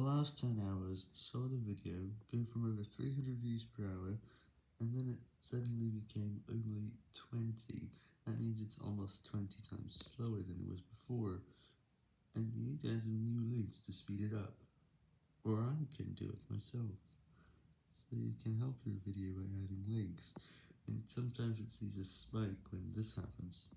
last 10 hours saw the video go from over 300 views per hour, and then it suddenly became only 20, that means it's almost 20 times slower than it was before, and you need to add some new links to speed it up, or I can do it myself, so you can help your video by adding links, and sometimes it sees a spike when this happens.